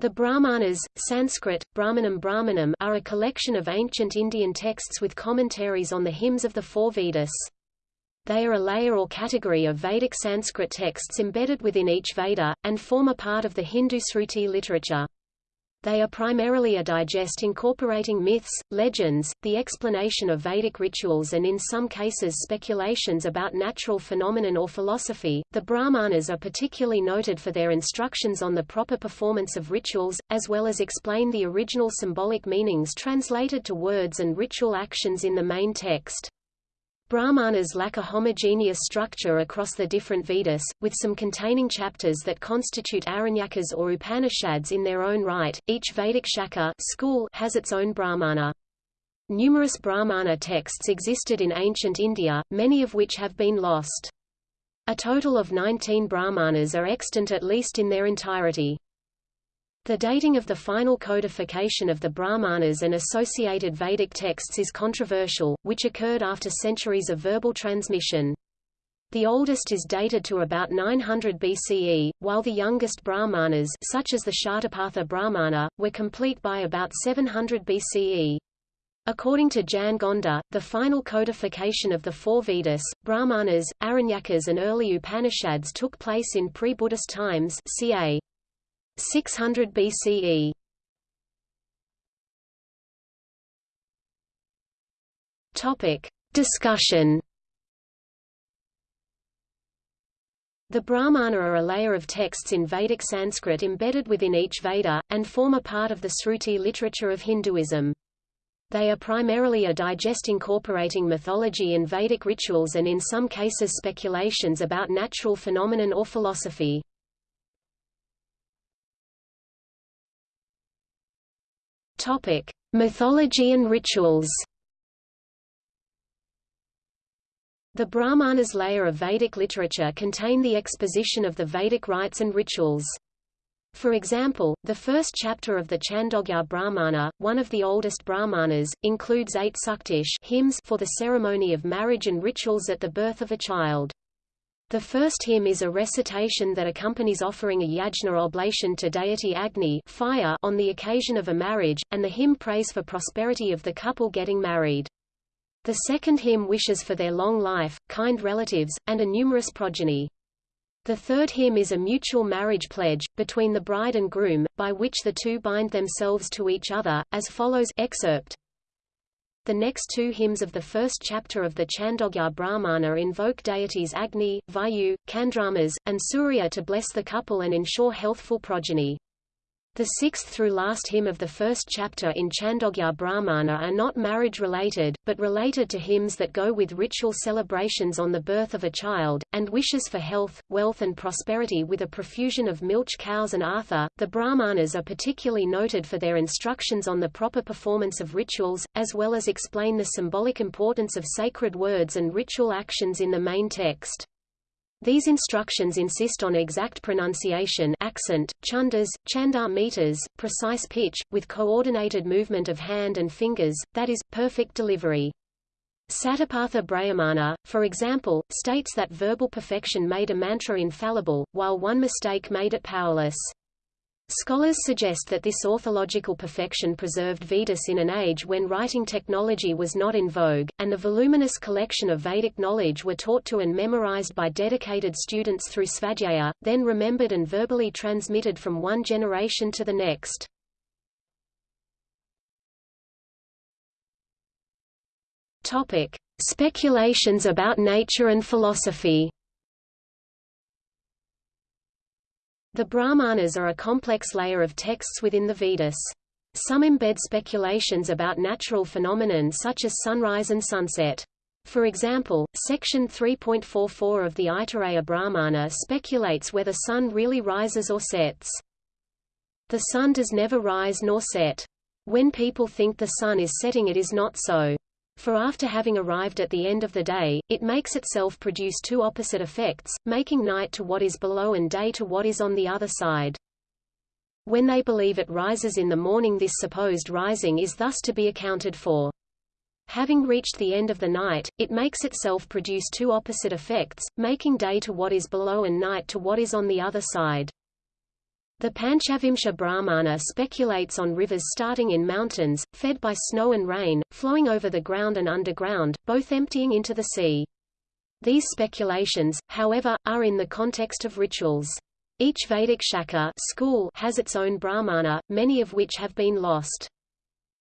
The Brahmanas, Sanskrit, Brahmanam Brahmanam are a collection of ancient Indian texts with commentaries on the hymns of the four Vedas. They are a layer or category of Vedic Sanskrit texts embedded within each Veda, and form a part of the Hindu Sruti literature. They are primarily a digest incorporating myths, legends, the explanation of Vedic rituals and in some cases speculations about natural phenomenon or philosophy. The Brahmanas are particularly noted for their instructions on the proper performance of rituals, as well as explain the original symbolic meanings translated to words and ritual actions in the main text. Brahmanas lack a homogeneous structure across the different Vedas, with some containing chapters that constitute Aranyakas or Upanishads in their own right. Each Vedic Shaka school has its own Brahmana. Numerous Brahmana texts existed in ancient India, many of which have been lost. A total of 19 Brahmanas are extant at least in their entirety. The dating of the final codification of the Brahmanas and associated Vedic texts is controversial, which occurred after centuries of verbal transmission. The oldest is dated to about 900 BCE, while the youngest Brahmanas such as the Shatapatha Brahmana, were complete by about 700 BCE. According to Jan Gonda, the final codification of the four Vedas, Brahmanas, Aranyakas and early Upanishads took place in pre-Buddhist times ca. 600 BCE. Topic. Discussion The Brahmana are a layer of texts in Vedic Sanskrit embedded within each Veda, and form a part of the Sruti literature of Hinduism. They are primarily a digest incorporating mythology and Vedic rituals and in some cases speculations about natural phenomenon or philosophy. Topic: Mythology and rituals. The Brahmanas layer of Vedic literature contain the exposition of the Vedic rites and rituals. For example, the first chapter of the Chandogya Brahmana, one of the oldest Brahmanas, includes eight suktish hymns for the ceremony of marriage and rituals at the birth of a child. The first hymn is a recitation that accompanies offering a yajna oblation to deity Agni fire on the occasion of a marriage, and the hymn prays for prosperity of the couple getting married. The second hymn wishes for their long life, kind relatives, and a numerous progeny. The third hymn is a mutual marriage pledge, between the bride and groom, by which the two bind themselves to each other, as follows excerpt. The next two hymns of the first chapter of the Chandogya Brahmana invoke deities Agni, Vayu, Chandramas, and Surya to bless the couple and ensure healthful progeny. The sixth through last hymn of the first chapter in Chandogya Brahmana are not marriage-related, but related to hymns that go with ritual celebrations on the birth of a child, and wishes for health, wealth and prosperity with a profusion of milch cows and atha. The Brahmanas are particularly noted for their instructions on the proper performance of rituals, as well as explain the symbolic importance of sacred words and ritual actions in the main text. These instructions insist on exact pronunciation accent, chundas, chandar meters, precise pitch, with coordinated movement of hand and fingers, that is, perfect delivery. Satapatha Brahmana, for example, states that verbal perfection made a mantra infallible, while one mistake made it powerless. Scholars suggest that this orthological perfection preserved Vedas in an age when writing technology was not in vogue, and the voluminous collection of Vedic knowledge were taught to and memorized by dedicated students through svadhyaya, then remembered and verbally transmitted from one generation to the next. Speculations about nature and philosophy. The Brahmanas are a complex layer of texts within the Vedas. Some embed speculations about natural phenomenon such as sunrise and sunset. For example, section 3.44 of the Aitareya Brahmana speculates whether the sun really rises or sets. The sun does never rise nor set. When people think the sun is setting it is not so. For after having arrived at the end of the day, it makes itself produce two opposite effects, making night to what is below and day to what is on the other side. When they believe it rises in the morning this supposed rising is thus to be accounted for. Having reached the end of the night, it makes itself produce two opposite effects, making day to what is below and night to what is on the other side. The Panchavimsha Brahmana speculates on rivers starting in mountains, fed by snow and rain, flowing over the ground and underground, both emptying into the sea. These speculations, however, are in the context of rituals. Each Vedic Shaka school has its own Brahmana, many of which have been lost.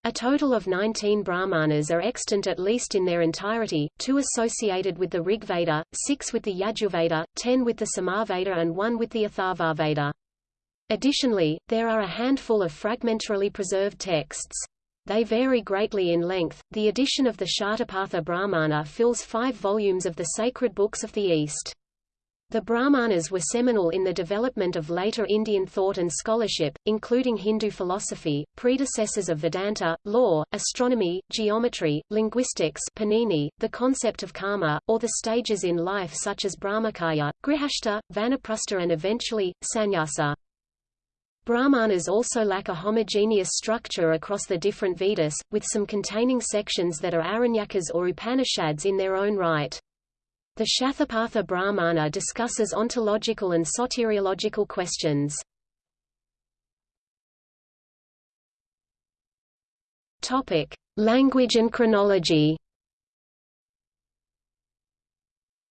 A total of 19 Brahmanas are extant at least in their entirety, two associated with the Rigveda, six with the Yajurveda, ten with the Samaveda and one with the Atharvaveda. Additionally, there are a handful of fragmentarily preserved texts. They vary greatly in length. The edition of the Shatapatha Brahmana fills five volumes of the sacred books of the East. The Brahmanas were seminal in the development of later Indian thought and scholarship, including Hindu philosophy, predecessors of Vedanta, law, astronomy, geometry, linguistics Panini, the concept of karma, or the stages in life such as Brahmacharya, Grihastha, Vanaprastha and eventually, sannyasa. Brahmanas also lack a homogeneous structure across the different Vedas, with some containing sections that are Aranyakas or Upanishads in their own right. The Shatapatha Brahmana discusses ontological and soteriological questions. Language and chronology.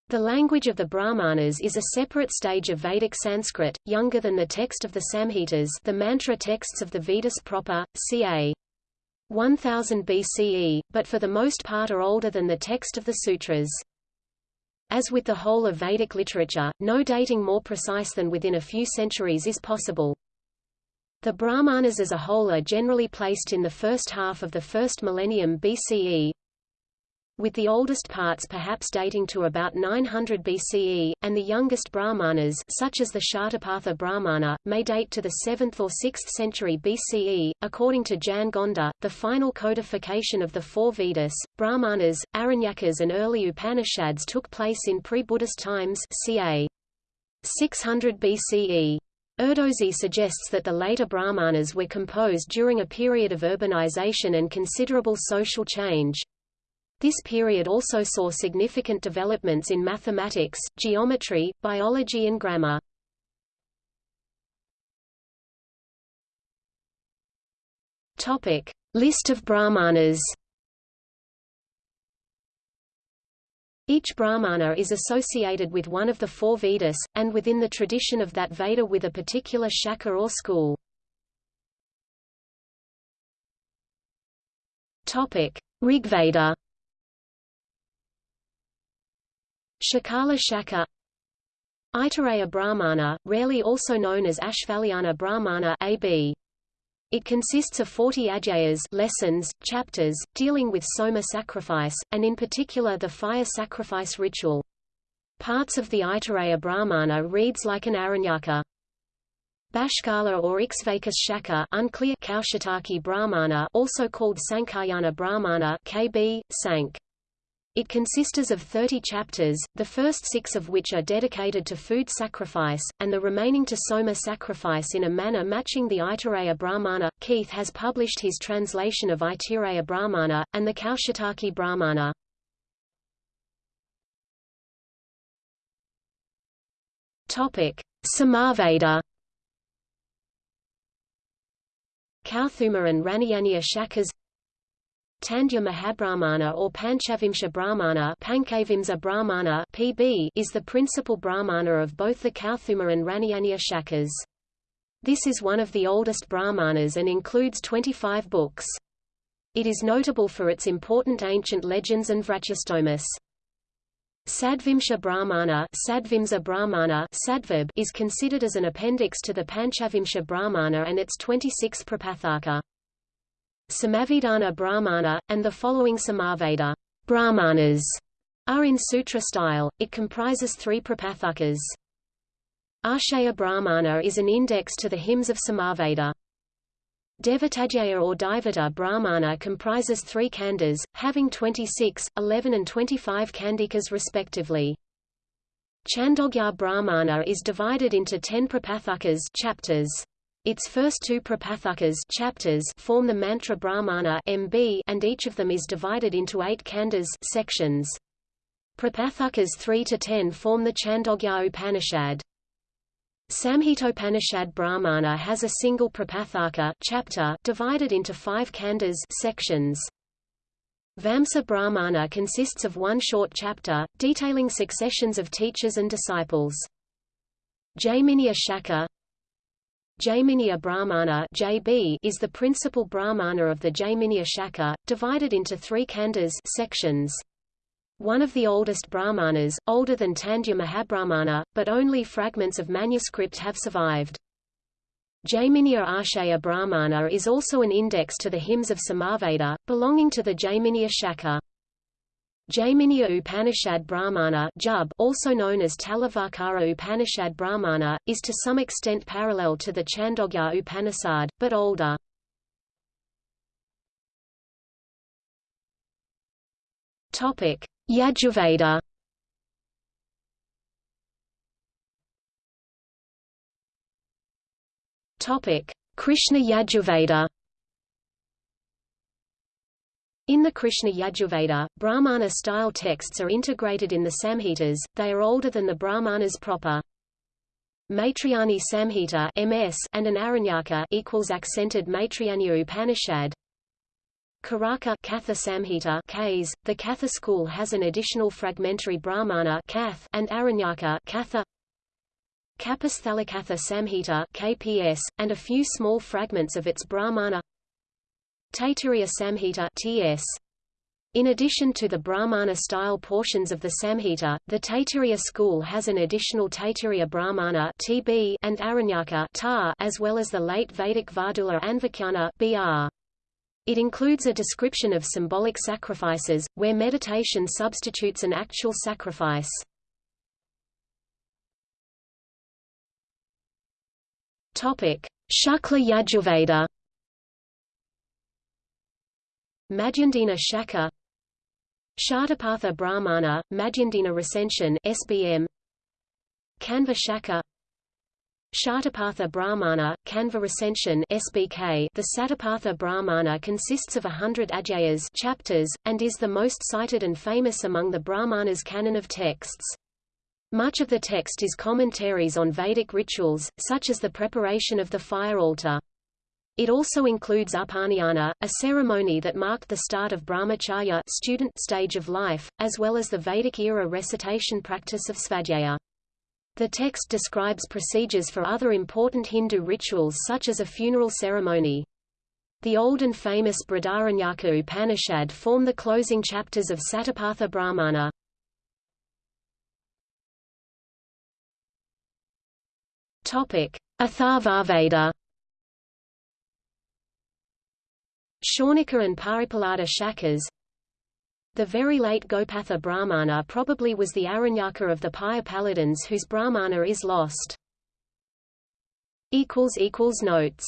The language of the Brahmanas is a separate stage of Vedic Sanskrit, younger than the text of the Samhitas the mantra texts of the Vedas proper, ca. 1000 BCE, but for the most part are older than the text of the sutras. As with the whole of Vedic literature, no dating more precise than within a few centuries is possible. The Brahmanas as a whole are generally placed in the first half of the first millennium BCE, with the oldest parts perhaps dating to about 900 BCE, and the youngest Brahmanas such as the Shatapatha Brahmana, may date to the 7th or 6th century BCE. According to Jan Gonda, the final codification of the four Vedas, Brahmanas, Aranyakas and early Upanishads took place in pre-Buddhist times ca. 600 BCE. Erdosy suggests that the later Brahmanas were composed during a period of urbanization and considerable social change. This period also saw significant developments in mathematics, geometry, biology and grammar. Topic: List of Brahmanas. Each Brahmana is associated with one of the four Vedas, and within the tradition of that Veda with a particular shaka or school. Topic: Rigveda Shakala Shaka Aitareya Brahmana, rarely also known as Ashvalayana Brahmana AB. It consists of 40 adhyayas lessons, chapters, dealing with soma sacrifice, and in particular the fire sacrifice ritual. Parts of the Aitareya Brahmana reads like an Aranyaka. Bashkala or Ikshvakas Shaka unclear Kaushitaki Brahmana also called Sankhayana Brahmana KB, Sank. It consists of 30 chapters, the first six of which are dedicated to food sacrifice, and the remaining to soma sacrifice in a manner matching the Aitareya Brahmana. Keith has published his translation of Aitareya Brahmana, and the Kaushitaki Brahmana. Samaveda Kauthuma and Ranayaniya Shakas Tandya Mahabrahmana or Panchavimsha Brahmana, Pancavimsa Brahmana (PB) is the principal Brahmana of both the Kauthuma and Ranayaniya Shakas. This is one of the oldest Brahmanas and includes 25 books. It is notable for its important ancient legends and Vratyastomas. Sadvimsha Brahmana, Sadvimsa Brahmana Sadvib is considered as an appendix to the Panchavimsha Brahmana and its 26 Prapathaka. Samavidhana Brahmana, and the following Samaveda Brahmanas are in sutra style. It comprises three prapathakas. Arsheya Brahmana is an index to the hymns of Samaveda. Devatadhyaya or Daivata Brahmana comprises three khandas, having 26, 11 and 25 kandikas respectively. Chandogya Brahmana is divided into ten prapathakas chapters. Its first two prapathakas chapters form the mantra Brahmana MB and each of them is divided into eight khandas sections. Prapathakas 3 to 10 form the Chandogya Upanishad. Samhitopanishad Brahmana has a single Prapathaka chapter divided into five khandas sections. Vamsa Brahmana consists of one short chapter, detailing successions of teachers and disciples. Jaiminiya Shaka Jaiminiya Brahmana JB is the principal Brahmana of the Jaiminiya Shaka, divided into three khandas sections. One of the oldest Brahmanas, older than Tandya Mahabrahmana, but only fragments of manuscript have survived. Jaiminiya Arsheya Brahmana is also an index to the hymns of Samaveda, belonging to the Jaiminiya Shaka. Jaiminiya Upanishad Brahmana Jub, also known as Talavakara Upanishad Brahmana, is to some extent parallel to the Chandogya Upanishad, but older. Yajurveda Krishna Yajurveda in the Krishna Yajurveda, Brahmana-style texts are integrated in the Samhitas, they are older than the Brahmanas proper. Maitrayani Samhita MS and an Aranyaka equals accented Maitrayani Upanishad, Karaka Katha Samhita Ks. The Katha school has an additional fragmentary Brahmana Kath and Aranyaka Katha Kapasthalakatha Samhita KPS, and a few small fragments of its Brahmana Taittiriya Samhita TS. In addition to the Brahmana-style portions of the Samhita, the Taittiriya school has an additional Taittiriya Brahmana TB and Aranyaka tar, as well as the late Vedic Vadhula Anvakhyana BR. It includes a description of symbolic sacrifices, where meditation substitutes an actual sacrifice. Shukla Yajurveda Madhyandina Shaka Shatapatha Brahmana, Madhyandina Recension SBM Kanva Shaka Shatapatha Brahmana, Kanva Recension SBK The Satapatha Brahmana consists of a hundred adhyayas chapters, and is the most cited and famous among the Brahmanas' canon of texts. Much of the text is commentaries on Vedic rituals, such as the preparation of the fire altar. It also includes Upanayana, a ceremony that marked the start of brahmacharya student stage of life, as well as the Vedic-era recitation practice of svadhyaya. The text describes procedures for other important Hindu rituals such as a funeral ceremony. The old and famous Brihadaranyaka Upanishad form the closing chapters of Satapatha Brahmana. Atharvaveda Shaunika and Paippalada Shakas the very late Gopatha Brahmana probably was the Aranyaka of the Paippaladins whose Brahmana is lost. Notes